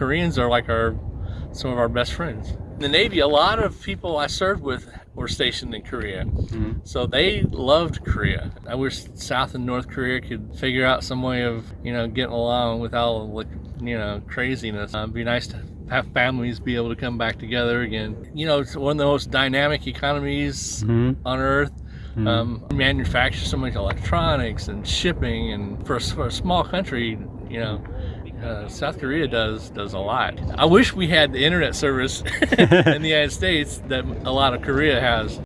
Koreans are like our some of our best friends. In the Navy, a lot of people I served with were stationed in Korea. Mhm. So they loved Korea. I wish South and North Korea could figure out some way of, you know, getting along without, like, you know, craziness. Uh, it'd be nice to have families be able to come back together again. You know, it's one of the most dynamic economies Mhm. on earth. Mhm. Um, manufacture so much electronics and shipping, and for for a small country, you know, uh, South Korea does does a lot. I wish we had the internet service in the United States that a lot of Korea has.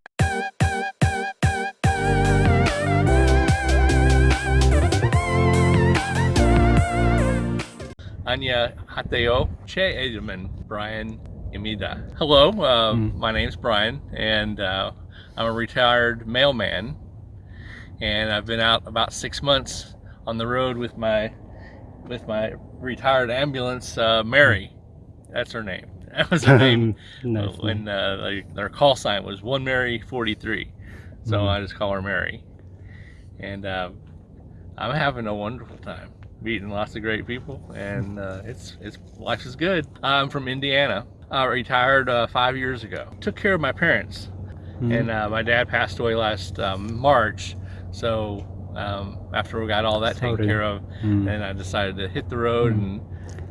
Anya Hateo Che Edelman, Brian Imida. Hello, uh, Mm. my name's Brian, and uh, I'm a retired mailman. And I've been out about six months on the road with my with my retired ambulance, uh, Mary. That's her name. That was her name nice. when uh, like, their call sign was One Mary 43. So Mhm. I just call her Mary. And uh, I'm having a wonderful time meeting lots of great people, and uh, it's it's life is good. I'm from Indiana. I retired uh, five years ago. Took care of my parents, Mhm. and uh, my dad passed away last um, March. So um, after we got all that taken care of, Mm. then I decided to hit the road and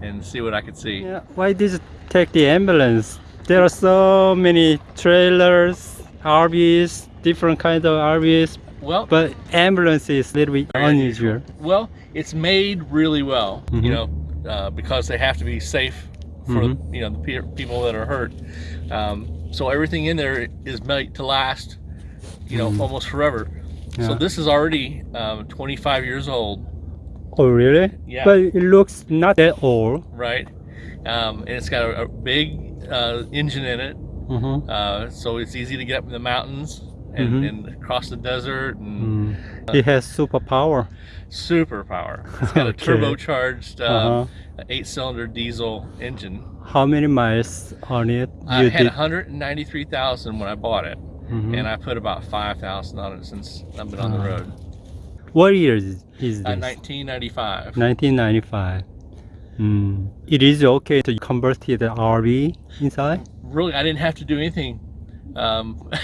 and see what I could see. Yeah, why did you take the ambulance? There are so many trailers, RVs, different kinds of RVs, Well, but ambulance is a little bit Very unusual. Well, it's made really well, Mhm. you know, uh, because they have to be safe for Mhm. you know the pe- people that are hurt. Um, so everything in there is made to last, you know, Mhm. almost forever. So this is already um, 25 years old, Oh, really? Yeah. But it looks not that old. right? Um, and it's got a, a big uh, engine in it, Mhm. uh, so it's easy to get up in the mountains and, Mhm. and across the desert and Mm. It has superpower. super power. It's got a turbocharged uh, Uh-huh. eight-cylinder diesel engine. How many miles on it? I had did? 193,000 when I bought it, Mhm. and I put about 5,000 on it since I've been on the Ah. road. What year is, is Uh, this? 1995. 1995. Mm. It is okay to convert it to RV inside? Really, I didn't have to do anything. Um,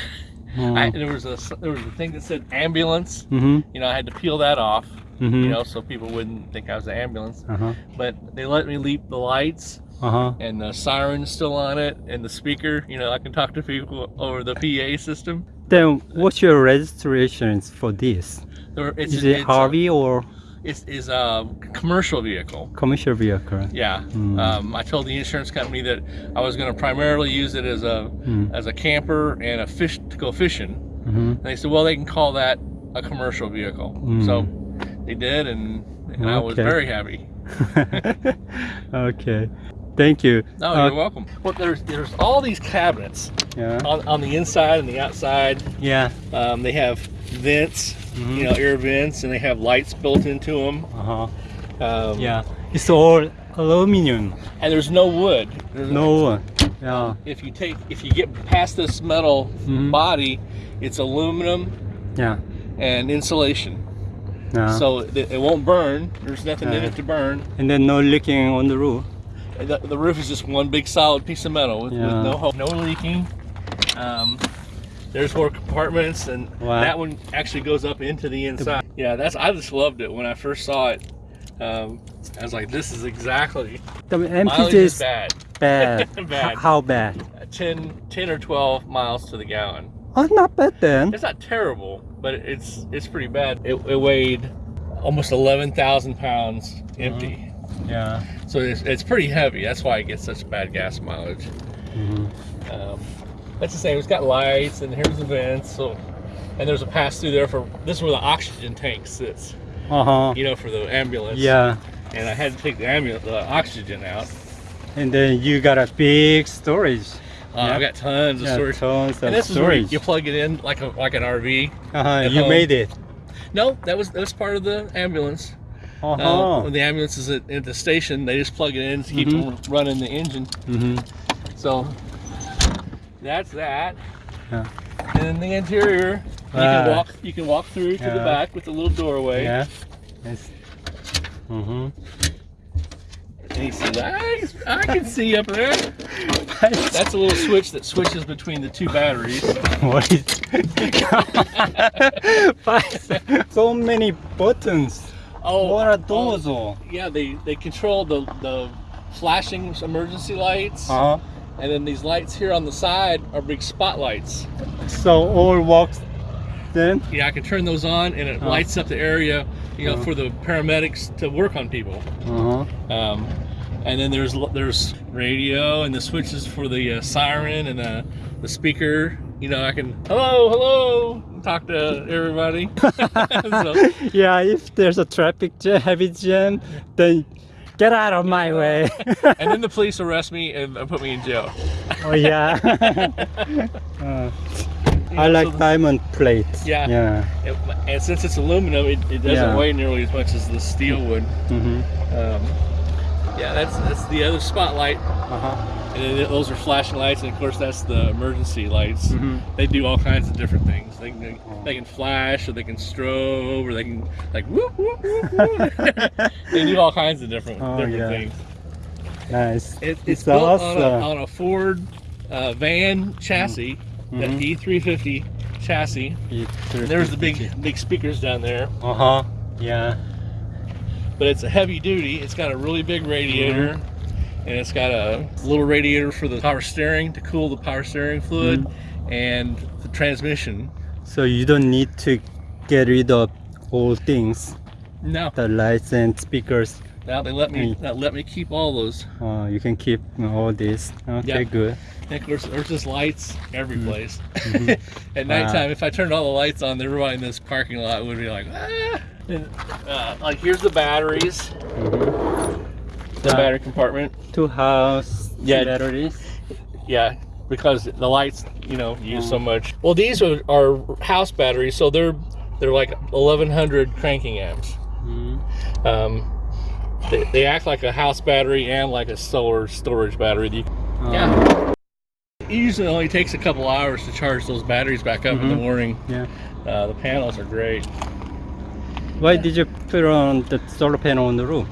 Mm. I, there was a there was a thing that said ambulance. Mm-hmm. You know, I had to peel that off. Mm-hmm. You know, so people wouldn't think I was an ambulance. Uh-huh. But they let me leap the lights, Uh-huh. and the siren's still on it, and the speaker. You know, I can talk to people over the PA system. Then what's your registrations for this? It's, is it it's a- RV or It's, it's a commercial vehicle. commercial vehicle? Yeah. Mm. Um, I told the insurance company that I was going to primarily use it as a Mm. as a camper and a fish to go fishing. Mm-hmm. And they said, well, they can call that a commercial vehicle. Mm. So they did, and, and I was very happy. okay. Thank you. No, Uh, you're welcome. Well, there's there's all these cabinets Yeah. on, on the inside and the outside. Yeah. Um, they have vents, Mhm. you know, air vents, and they have lights built into them. Uh-huh. Um, Yeah. It's all aluminum. And there's no wood. There's No one. Yeah. if you take if you get past this metal Mhm. body it's aluminum Yeah. and insulation Yeah. so it, it won't burn there's nothing in Uh. it to burn and then no leaking on the roof. The, the roof is just one big solid piece of metal with, with no hole, no leaking um, there's four compartments and Wow. that one actually goes up into the inside yeah that's i just loved it when i first saw it um, i was like this is exactly The mileage MPG is bad bad. Bad. How bad? 10 10 or 12 miles to the gallon Oh, not bad then. It's not terrible, but it's it's pretty bad. It, it weighed almost 11,000 pounds empty. Yeah. So it's, it's pretty heavy. That's why it gets such bad gas mileage. Mhm. Um, that's the same. It's got lights and here's the vents. So, and there's a pass through there for this is where the oxygen tank sits. Uh-huh. You know, for the ambulance. Yeah. And I had to take the ambulance the oxygen out. And then you got a big storage. Uh, I've got tons of Yeah, storage. tons of And this is where you plug it in like a like an RV. uh-huh. You home. made it. No, that was that was part of the ambulance. Uh-huh. Uh, when the ambulance is at, at the station, they just plug it in to keep Mhm. running the engine. hmm So that's that. Yeah. And in the interior, you Ah. can walk. You can walk through to the back with a little doorway. Yeah. Mm-hmm. He says, I, I can see up there. That's a little switch that switches between the two batteries. what is so many buttons Oh, what are oh, those all yeah, they, they control the, the flashing emergency lights. uh-huh. And then these lights here on the side are big spotlights. so all works then Yeah, I can turn those on and it Oh. lights up the area, you know, Uh-huh. for the paramedics to work on people. uh-huh. Um, and then there's there's radio and the switches for the uh, siren and uh, the speaker. You know, I can hello, hello, talk to everybody. so, yeah if there's a traffic jam heavy jam then get out of my way and then the police arrest me and put me in jail. oh yeah Uh, I like so diamond plates Yeah. yeah it- and since it's aluminum, it, it doesn't Yeah. weigh nearly as much as the steel would. mm-hmm. Um, yeah, that's that's the other spotlight, uh-huh. and then those are flashing lights, and of course that's the emergency lights. Mhm. They do all kinds of different things. They can they can flash, or they can strobe, or they can like whoop whoop whoop. whoop. they do all kinds of different Oh, different yeah. things. nice It, it's, It's built awesome. on, a, on a Ford uh, van chassis, that Mhm. E350 chassis. And there's the big big speakers down there, uh-huh yeah but it's a heavy duty. It's got a really big radiator. Mm-hmm. And it's got a little radiator for the power steering to cool the power steering fluid Mm-hmm. and the transmission. so you don't need to get rid of all things No, the lights and speakers now they let me Mm. uh, let me keep all those. uh, you can keep all this okay Yeah. good And of course, there's just lights every Mm-hmm. place. At nighttime, if I turned all the lights on, everybody in this parking lot would be like, ah. And, uh, like here's the batteries, the Uh, battery compartment. two house Yeah. batteries Yeah, because the lights, you know, use Mm. so much. Well, these are, are house batteries, so they're they're like 1100 cranking amps. Mhm. Um, they, they act like a house battery and like a solar storage battery. You- Uh, Yeah. It usually only takes a couple hours to charge those batteries back up in the Mhm. morning. yeah Uh, the panels are great. Why did you put on the solar panel on the roof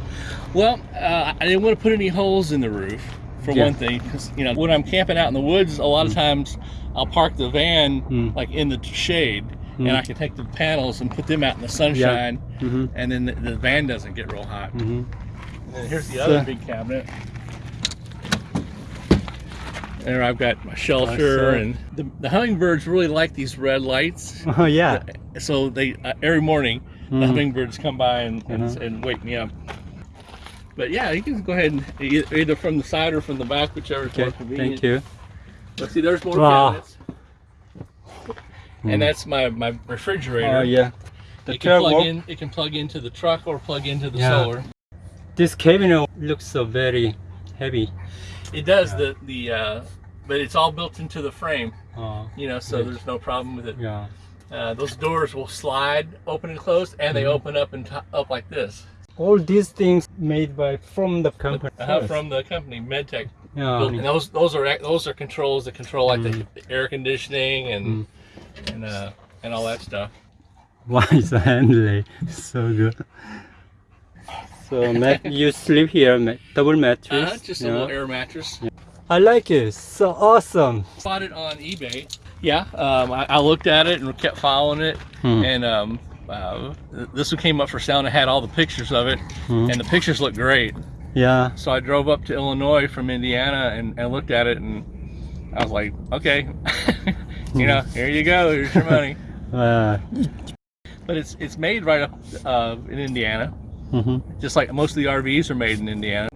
Well, uh, I didn't want to put any holes in the roof for Yeah. one thing, because you know when I'm camping out in the woods, a lot of times I'll park the van Mm. like in the shade, and Mm. I can take the panels and put them out in the sunshine, mm-hmm. and then the, the van doesn't get real hot. Mm-hmm. And here's the So- other big cabinet. There I've got my shelter, and the, the hummingbirds really like these red lights. oh yeah So they uh, every morning the Mhm. hummingbirds come by and, and, Uh-huh. and wake me up. But yeah, you can go ahead and either from the side or from the back, whichever is okay more convenient. thank you Let's see, there's more Wow. cabinets. And that's my, my refrigerator. oh yeah the It can plug work- in. It can plug into the truck or plug into the Yeah. solar. this cabinet looks so very heavy It does the the, uh, but it's all built into the frame. uh, You know, so Right. there's no problem with it. yeah Uh, those doors will slide open and close, and they Mhm. open up and up like this. all these things made by from the company Uh, from the company Medtec. yeah and those those are those are controls that control like Mm. the, the air conditioning and Mm. and uh, and all that stuff. Why is Henley so good? So you sleep here, double mattress. Uh, just a yeah. little air mattress. I like it. So awesome. Bought it on eBay. Yeah, um, I, I looked at it and kept following it, Hmm. and um, uh, this one came up for sale and I had all the pictures of it, Hmm. and the pictures look great. Yeah. So I drove up to Illinois from Indiana and, and looked at it, and I was like, okay, you know, here you go, here's your money. Uh, But it's it's made right up uh, in Indiana, mhm. just like most of the RVs are made in Indiana.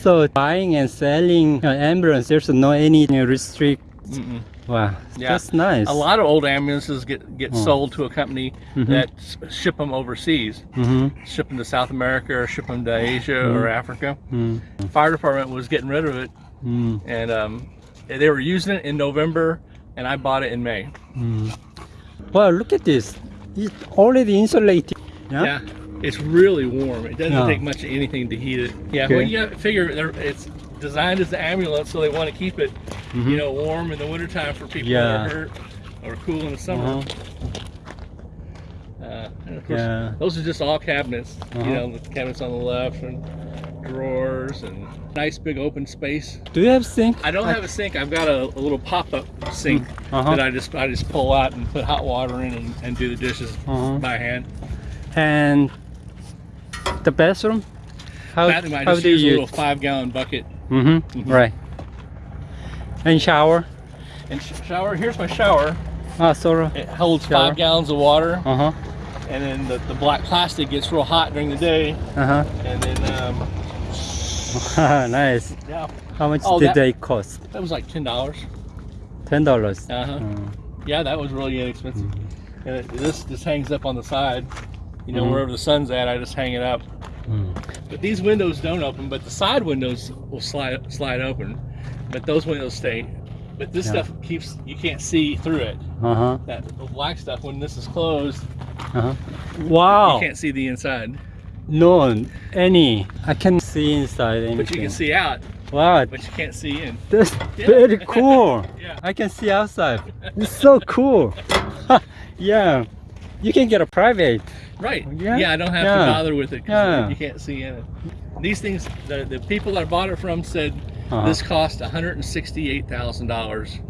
So buying and selling uh, ambulance, there's no any restrict. Mm-mm. Wow, Yeah. that's nice. A lot of old ambulances get get Hmm. sold to a company Mhm. that ship them overseas, Mm-hmm. ship them to South America or ship them to Asia or Africa. Mm. Fire department was getting rid of it, Mm. and um, they were using it in November, and I bought it in May. Mm. Wow, look at this. It's already insulated. Yeah. Yeah, it's really warm. It doesn't Yeah. take much of anything to heat it. Yeah, Okay. well, you got to figure it's designed as the ambulance, so they want to keep it, Mhm. you know, warm in the wintertime for people Yeah. that are hurt, or cool in the summer. Uh-huh. Uh, and of course, Yeah. those are just all cabinets. Uh-huh. You know, the cabinets on the left and drawers and nice big open space. Do you have a sink? I don't have a sink. I've got a, a little pop-up sink Uh-huh. that I just I just pull out and put hot water in and, and do the dishes Uh-huh. by hand. And the bathroom? How, Bathroom, I how just do use a you little five-gallon bucket Mm-hmm. Mhm. Right. And shower? and sh- shower. Here's my shower. Ah, sorry. It holds Shower. five gallons of water, Uh-huh. and then the, the black plastic gets real hot during the day, Uh-huh. and then um, nice. yeah, How much Oh, did that- they cost? that was like ten dollars. Ten dollars. Uh-huh. Mm. Yeah, that was really inexpensive. And it, this just hangs up on the side. You know, Mhm. wherever the sun's at, I just hang it up. Mm. But these windows don't open, but the side windows will slide slide open. But those windows stay. But this Yeah. stuff keeps you can't see through it. Uh-huh. That the black stuff when this is closed, Uh-huh. Wow. you can't see the inside. No, any. I can see inside anything. But you can see out, Wow, but you can't see in. that's Yeah. very cool. Yeah. I can see outside. It's so cool. yeah. You can get a private. Right. Yeah. Yeah, I don't have Yeah. to bother with it Yeah. you can't see in it. These things, the, the people that I bought it from said Uh-huh. this cost $168,000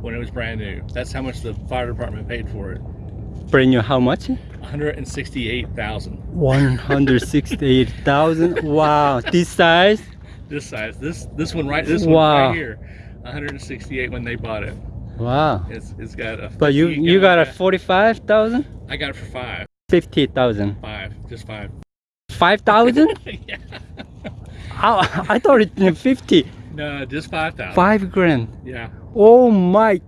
when it was brand new. That's how much the fire department paid for it. Brand new, how much? 168,000. 168,000. wow. This size? This size. This this one right this one Wow. right here. 168 when they bought it. Wow. It's it's got a But you you got a 45,000? I got it for 5. 50,000. 5. Just 5. 5,000? yeah. I, I thought it was 50. No, just 5,000. 5 grand. Yeah. Oh my.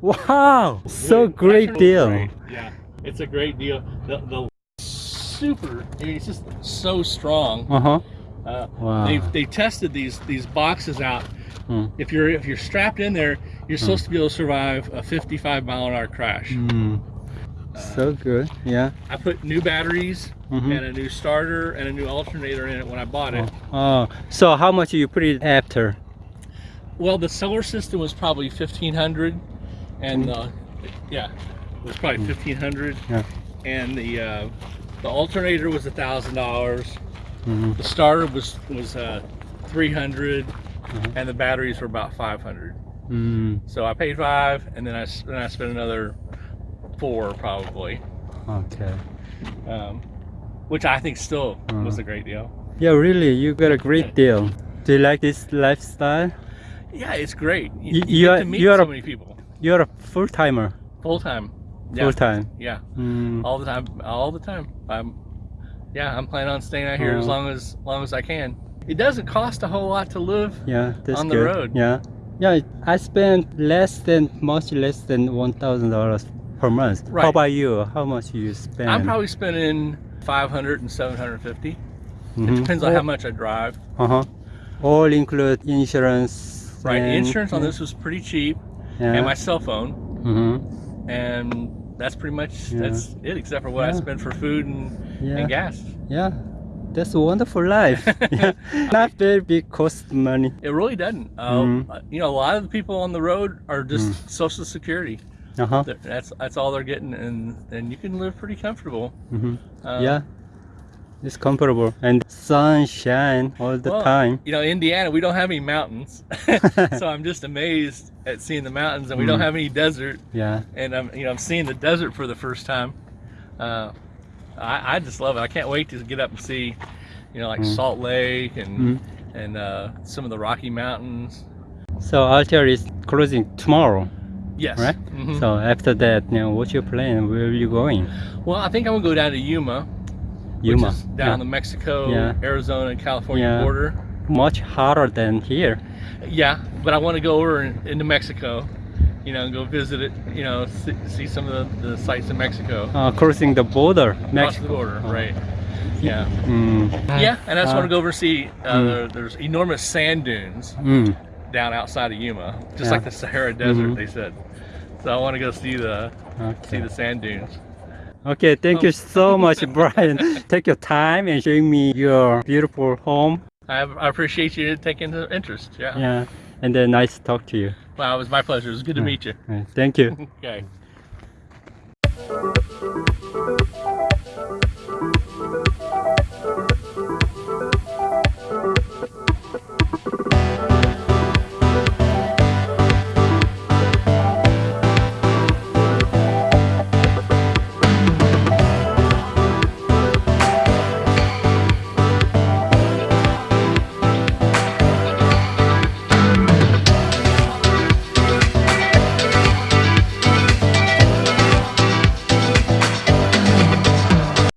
wow. So Great. deal. great. Yeah, it's a great deal. The, the super, I mean, it's just so strong. Uh-huh. Uh, Wow. They they tested these these boxes out. Mm. If you're if you're strapped in there, you're supposed to be able to survive a 55 mile an hour crash. Mm. So good. Yeah. I put new batteries Mhm. and a new starter and a new alternator in it when I bought it. Oh. So how much are you put it after? Well, the solar system was probably 1500, and uh, yeah, it was probably 1500. Yeah. And the uh, the alternator was a thousand dollars. Mhm. The starter was was uh, 300, Mhm. and the batteries were about 500. Mm. So I paid five, and then I s- then I spent another four probably, Okay. um, which I think still was Mhm. a great deal. Yeah, really, you got a great deal. Do you like this lifestyle? Yeah, it's great. You, You- you are- to meet you are so a- many people You're a full timer. full time. Yeah, Full time. yeah, Mm. all the time, all the time. I'm, yeah, I'm planning on staying out here as Uh-huh. long as long as I can. It doesn't cost a whole lot to live. Yeah, that's On the good. road. Yeah. Yeah, I spend less than much less than one thousand dollars per month. Right. How about you? How much you spend? I'm probably spending 500 and 750. It Mhm. depends on how much I drive. Uh huh. All include insurance. Right, insurance on this was pretty cheap, Yeah. and my cell phone, Mhm. and that's pretty much Yeah. that's it, except for what I Yeah. spend for food and, and gas. Yeah. That's a wonderful life. yeah. Not very big cost money. It really doesn't. Mhm. uh, You know, a lot of the people on the road are just Mm. Social Security. Uh huh. That- That's that's all they're getting, and and you can live pretty comfortable. Mm hmm Uh, yeah. It's comfortable and sunshine all the well, time. You know, Indiana, we don't have any mountains, so I'm just amazed at seeing the mountains, and we don't Mm. have any desert, Yeah. and I'm you know I'm seeing the desert for the first time. Uh, I, I just love it. I can't wait to get up and see, you know, like Mm. Salt Lake and Mm. and uh, some of the Rocky Mountains. So Altair is closing tomorrow, Yes. right? Mhm. So after that, you know, what's your plan? Where are you going? Well, I think I'm gonna go down to Yuma, Yuma. which is down the Mexico, Yeah. Arizona, and California Yeah. border. Much hotter than here. Yeah, but I want to go over in, into Mexico, you know, go visit it, you know, see, see some of the, the sites in Mexico. Uh, crossing the border, Across Mexico. the border, Oh. right. Yeah. Mm. Yeah, and I just Uh, want to go over see, uh, mm. there, there's enormous sand dunes Mm. down outside of Yuma, just Yeah. like the Sahara Desert, Mhm. they said. So I want to go see the see the sand dunes. Okay, thank you Oh. so much, Brian. Take your time and showing me your beautiful home. I, have, I appreciate you taking the interest. Yeah. Yeah, and then nice to talk to you. Well, it was my pleasure. It was good to meet you. Thank you. okay.